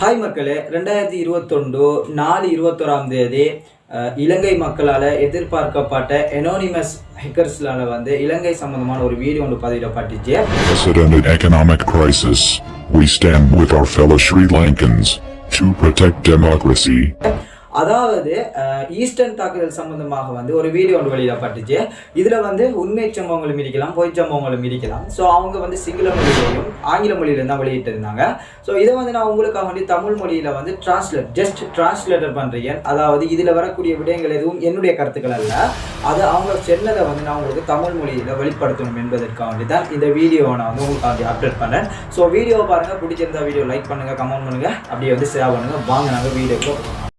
Hi மக்களே ரெண்டாயிரத்தி இருபத்தொண்டு நாலு இருபத்தோராம் தேதி இலங்கை மக்களால் எதிர்பார்க்கப்பட்ட எனோனிமஸ் ஹேக்கர்ஸ்லால வந்து இலங்கை சம்பந்தமான ஒரு வீடியோ ஒன்று பதிவிடப்பட்டுச்சு Unprecedented economic crisis. We stand with our fellow Sri Lankans to protect democracy. அதாவது ஈஸ்டர்ன் தாக்குதல் சம்பந்தமாக வந்து ஒரு வீடியோ ஒன்று வெளியிடப்பட்டுச்சு. இதில் வந்து உண்மை சம்பவங்களும் இருக்கலாம் பொய் சம்பவங்களும் இருக்கலாம் ஸோ அவங்க வந்து சிங்கள மொழியிலையும் ஆங்கில மொழியிலும் தான் வெளியிட்டிருந்தாங்க. ஸோ இதை வந்து நான் உங்களுக்காக வேண்டி தமிழ் மொழியில் வந்து டிரான்ஸ்லேட் ஜஸ்ட் டிரான்ஸ்லேட்டர் பண்ணுறேன் அதாவது இதில் வரக்கூடிய விடயங்கள் எதுவும் என்னுடைய கருத்துக்கள் அல்ல. அது அவங்க சொன்னதை வந்து நான் உங்களுக்கு தமிழ் மொழியில் வெளிப்படுத்தணும் என்பதற்காக வேண்டி தான் இந்த வீடியோவை நான் வந்து உங்களுக்காக அப்டேட் பண்ணேன் ஸோ வீடியோவை பாருங்கள் பிடிச்சிருந்தா வீடியோ லைக் பண்ணுங்கள் கமெண்ட் பண்ணுங்கள் அப்படியே வந்து ஷேர் பண்ணுங்கள் வாங்க நாங்கள் வீடியோக்கு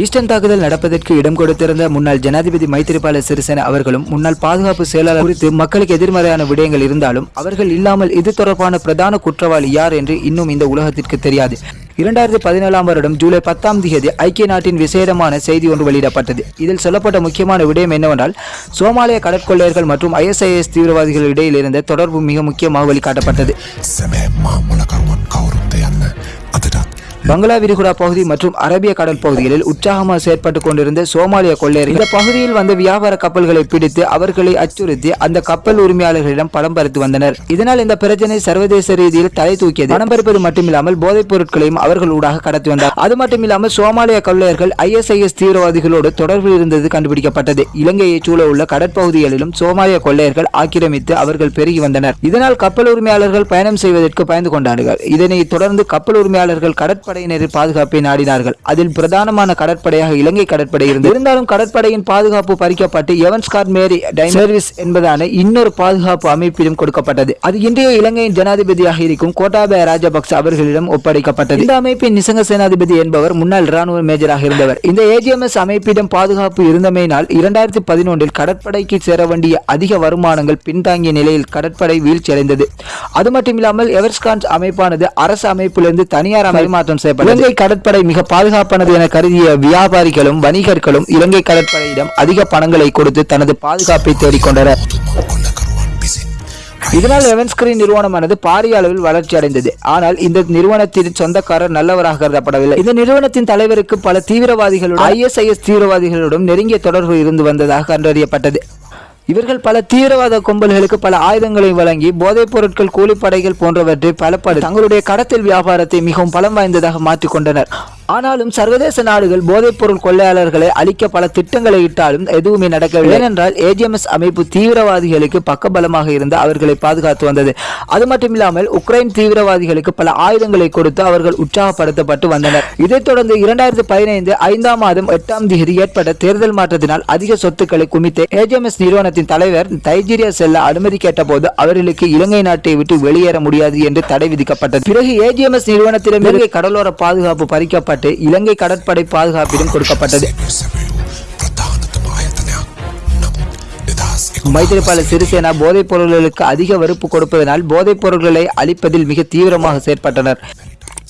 ஈஸ்டர்ன் தாக்குதல் நடப்பதற்கு இடம் கொடுத்திருந்த முன்னாள் ஜனாதிபதி மைத்திரிபால சிறிசேன அவர்களும் முன்னாள் பாதுகாப்பு செயலாளர் குறித்து மக்களுக்கு எதிர்மறையான விடயங்கள் இருந்தாலும் அவர்கள் இல்லாமல் இது தொடர்பான பிரதான குற்றவாளி யார் என்று இன்னும் இந்த உலகத்திற்கு தெரியாது. இரண்டாயிரத்தி பதினேழாம் வருடம் ஜூலை பத்தாம் தேதி ஐக்கிய நாட்டின் விசேடமான செய்தி ஒன்று வெளியிடப்பட்டது. இதில் சொல்லப்பட்ட முக்கியமான விடயம் என்னவென்றால் சோமாலிய கடற்கொள்ளையர்கள் மற்றும் ஐஎஸ்ஐஎஸ் தீவிரவாதிகள் இடையில் இருந்த தொடர்பு மிக முக்கியமாக வெளிக்காட்டப்பட்டது. பங்களா விரிகுடா பகுதி மற்றும் அரபிய கடல் பகுதிகளில் உற்சாகமாக செயற்பட்டு கொண்டிருந்த சோமாலிய கொள்ளையர் இந்த பகுதியில் வந்த வியாபார கப்பல்களை பிடித்து அவர்களை அச்சுறுத்தி அந்த கப்பல் உரிமையாளர்களிடம் பணம் பறித்து வந்தனர். இதனால் இந்த பிரச்சனை சர்வதேச ரீதியில் தலை தூக்கியது. பணம் பறிப்பது மட்டுமில்லாமல் போதைப் பொருட்களையும் அவர்கள் ஊடாக கடத்தி வந்தார். அது மட்டுமில்லாமல் சோமாலிய கொள்ளையர்கள் ஐஎஸ்ஐஎஸ் தீவிரவாதிகளோடு தொடர்பில் இருந்தது கண்டுபிடிக்கப்பட்டது. இலங்கையை சூழ உள்ள கடற்பகுதிகளிலும் சோமாலிய கொள்ளையர்கள் ஆக்கிரமித்து அவர்கள் பெருகி வந்தனர். இதனால் கப்பல் உரிமையாளர்கள் பயணம் செய்வதற்கு பயந்து கொண்டார்கள். இதனை தொடர்ந்து கப்பல் உரிமையாளர்கள் கடற்படை கடற்படையினரின் பாதுகாப்பை நாடினார்கள். அதில் பிரதானமான கடற்படையாக இலங்கை கடற்படை இருந்தது. இருந்தாலும் கடற்படையின் பாதுகாப்பு பறிக்கப்பட்டு எவன்ஸ்கார் மேரி சர்வீஸ் என்பதான இன்னொரு பாதுகாப்பு அமைப்பிலும் கொடுக்கப்பட்டது. அது இன்றைய இலங்கையின் ஜனாதிபதியாக இருக்கும் கோட்டாபய ராஜபக்ச அவர்களிடம் ஒப்படைக்கப்பட்டது. இந்த அமைப்பின் நிசங்க சேனாதிபதி என்பவர் முன்னாள் ராணுவ மேஜராக இருந்தவர். இந்த ஏஜிஎம்எஸ் அமைப்பிடம் பாதுகாப்பு இருந்தமையினால் இரண்டாயிரத்தி பதினொன்றில் கடற்படைக்கு சேர வேண்டிய அதிக வருமானங்கள் பின்தாங்கிய நிலையில் கடற்படை வீழ்ச்சியடைந்தது. அது மட்டுமில்லாமல் எவர்ஸ்கான்ஸ் அமைப்பானது அரசு அமைப்பிலிருந்து தனியார் பரிமாற்றம் செய்யப்பட்டது இலங்கை கடற்படை மிக பாதுகாப்பானது என கருதிய வியாபாரிகளும் வணிகர்களும் இலங்கை கடற்படையிடம் அதிக பணங்களை கொடுத்து தனது பாதுகாப்பை தேடிக்கொண்டனர். இதனால் எவன்ஸ்கிரீன் நிறுவனமானது பாரிய அளவில் வளர்ச்சி அடைந்தது. ஆனால் இந்த நிறுவனத்தின் சொந்தக்காரர் நல்லவராக கருதப்படவில்லை. இந்த நிறுவனத்தின் தலைவருக்கு பல தீவிரவாதிகளுடன் ஐஎஸ்ஐஎஸ் தீவிரவாதிகளுடன் நெருங்கிய தொடர்பு இருந்து வந்ததாக கண்டறியப்பட்டது. இவர்கள் பல தீவிரவாத கும்பல்களுக்கு பல ஆயுதங்களை வழங்கி போதைப் பொருட்கள் கூலிப்படைகள் போன்றவற்றை பலப்படு தங்களுடைய கடத்தல் வியாபாரத்தை மிகவும் பலம் வாய்ந்ததாக மாற்றிக் கொண்டனர். ஆனாலும் சர்வதேச நாடுகள் போதைப் பொருள் கொள்ளையாளர்களை அழிக்க பல திட்டங்களை இட்டாலும் எதுவுமே நடக்கவில்லை. ஏனென்றால் ஏஜிஎம்எஸ் அமைப்பு தீவிரவாதிகளுக்கு பக்கபலமாக இருந்து அவர்களை பாதுகாத்து வந்தது. அது மட்டுமில்லாமல் உக்ரைன் தீவிரவாதிகளுக்கு பல ஆயுதங்களை கொடுத்து அவர்கள் உற்சாகப்படுத்தப்பட்டு வந்தனர். இதைத் தொடர்ந்து இரண்டாயிரத்தி பதினைந்து ஐந்தாம் மாதம் எட்டாம் தேதி ஏற்பட்ட தேர்தல் மாற்றத்தினால் அதிக சொத்துக்களை குமித்த ஏஜிஎம்எஸ் நிறுவனத்தின் தலைவர் நைஜீரியா செல்ல அனுமதி கேட்டபோது அவர்களுக்கு இலங்கை நாட்டை விட்டு வெளியேற முடியாது என்று தடை விதிக்கப்பட்டது. பிறகு ஏஜிஎம்எஸ் நிறுவனத்திடம் இலங்கை கடலோர பாதுகாப்பு பறிக்கப்பட்டு வழிகாட்டு இலங்கை கடற்படை பாதுகாப்பிடம் கொடுக்கப்பட்டது. மைத்திரிபால சிறிசேனா போதைப் பொருள்களுக்கு அதிக வறுப்பு கொடுப்பதனால் போதைப் பொருட்களை அழிப்பதில் மிக தீவிரமாக செயற்பட்டனர்.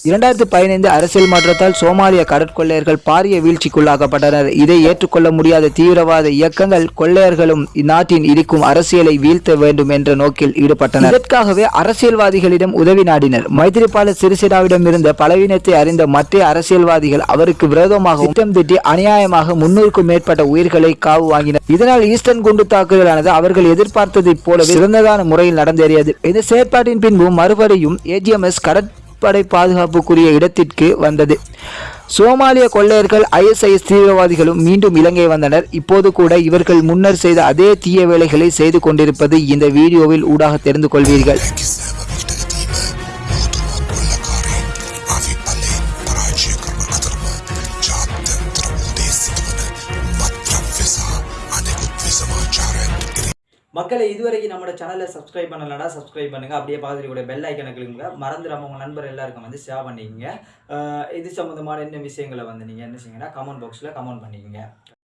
இரண்டாயிரத்தி பதினைந்து அரசியல் மாற்றத்தால் சோமாலிய கடற்கொள்ளையர்கள் பாரிய வீழ்ச்சிக்குள்ளாக்கப்பட்டனர். இதை ஏற்றுக்கொள்ள முடியாத தீவிரவாத இயக்கங்கள் கொள்ளையர்களும் இந்நாட்டின் இருக்கும் அரசியலை வீழ்த்த வேண்டும் என்ற நோக்கில் ஈடுபட்டனர். இதற்காகவே அரசியல்வாதிகளிடம் உதவி நாடினர். மைத்திரிபால சிறிசேனாவிடம் இருந்த பலவீனத்தை அறிந்த மற்ற அரசியல்வாதிகள் அவருக்கு விரோதமாக திட்டம் திட்டி அநியாயமாக முன்னூறுக்கும் மேற்பட்ட உயிர்களை காவு வாங்கினர். இதனால் ஈஸ்டர்ன் குண்டு தாக்குதலானது அவர்கள் எதிர்பார்த்ததைப் போலவே சிறந்ததான முறையில் நடந்தேறியது. இந்த செயற்பாட்டின் பின்பு மறுபடியும் ஏஜிஎம்எஸ் முப்படை பாதுகாப்புக்குரிய இடத்திற்கு வந்தது. சோமாலிய கொள்ளையர்கள் ஐஎஸ்ஐஎஸ் தீவிரவாதிகளும் மீண்டும் இலங்கை வந்தனர். இப்போது கூட இவர்கள் முன்னர் செய்த அதே தீய வேலைகளை செய்து கொண்டிருப்பது இந்த வீடியோவில் ஊடாக தெரிந்து கொள்வீர்கள். மக்களை இதுவரைக்கும் நம்மளோட சேனலை சப்ஸ்கிரைப் பண்ணலடா சப்ஸ்கிரைப் பண்ணுங்கள் அப்படியே பக்கத்தில் பெல் ஐக்கனை கிளிங்க மறந்துடாம உங்கள் நண்பர் எல்லாருக்கும் வந்து ஷேர் பண்ணிக்கோங்க. இது சம்மந்தமான என்ன விஷயங்களை வந்து நீங்கள் என்ன செய்யுங்கன்னா கமெண்ட் பாக்ஸில் கமெண்ட் பண்ணிக்கோங்க.